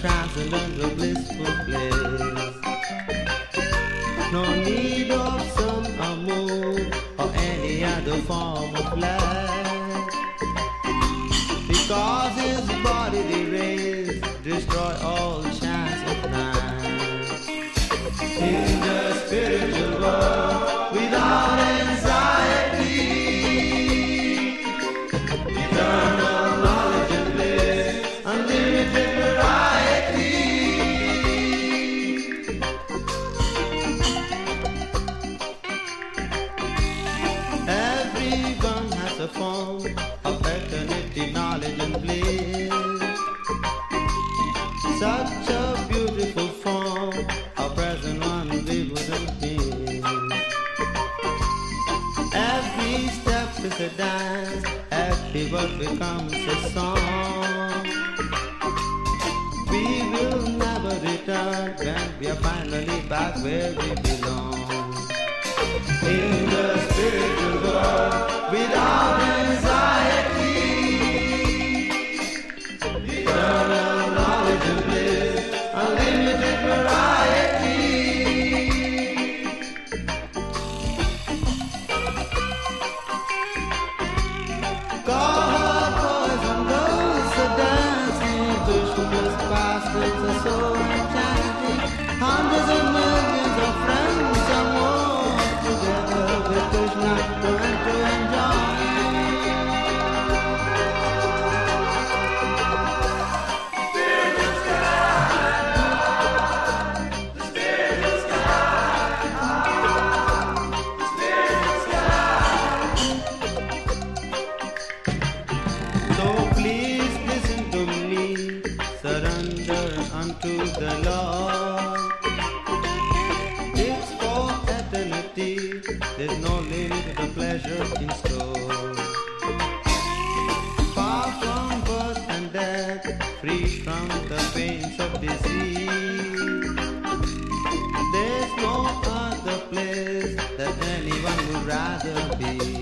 transcendental blissful place. No need of moon or any other form of life, because his bodily rays destroy all Such a beautiful form, a present one we wouldn't miss. Every step is a dance, every word becomes a song. We will never return when we are finally back where we belong. In the spiritual world, without enchanting. Hundreds rather be.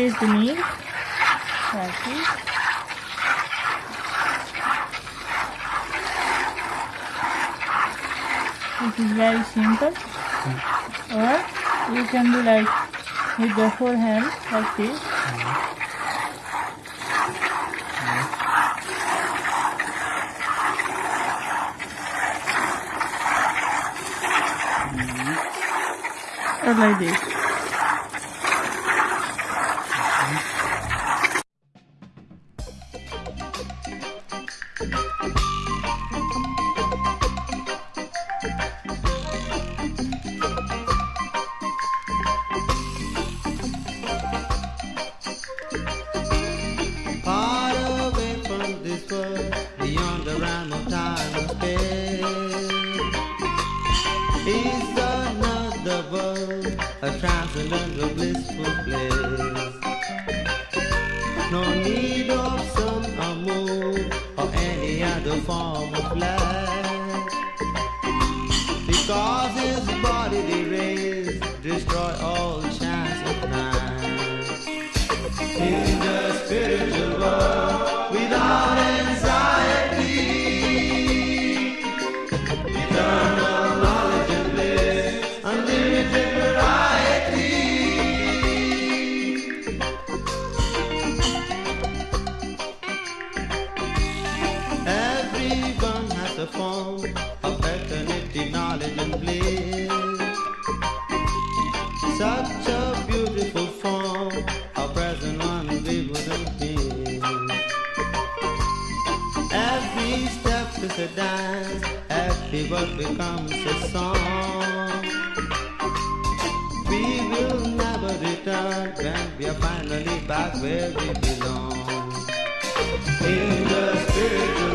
Squeeze the like this. It is very simple. Or you can do like with the whole hand like this. Or like this. World, a transcendental blissful place. No need of sun or moon or any other form of life, because his bodily rays destroy all chance of night in the spiritual form of eternity, knowledge and bliss. Such a beautiful form, of present one we wouldn't miss. Every step is a dance, every word becomes a song. We will never return when we are finally back where we belong. In the spiritual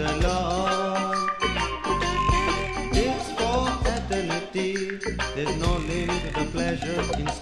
the Lord. It's for eternity, there's no limit to the pleasure.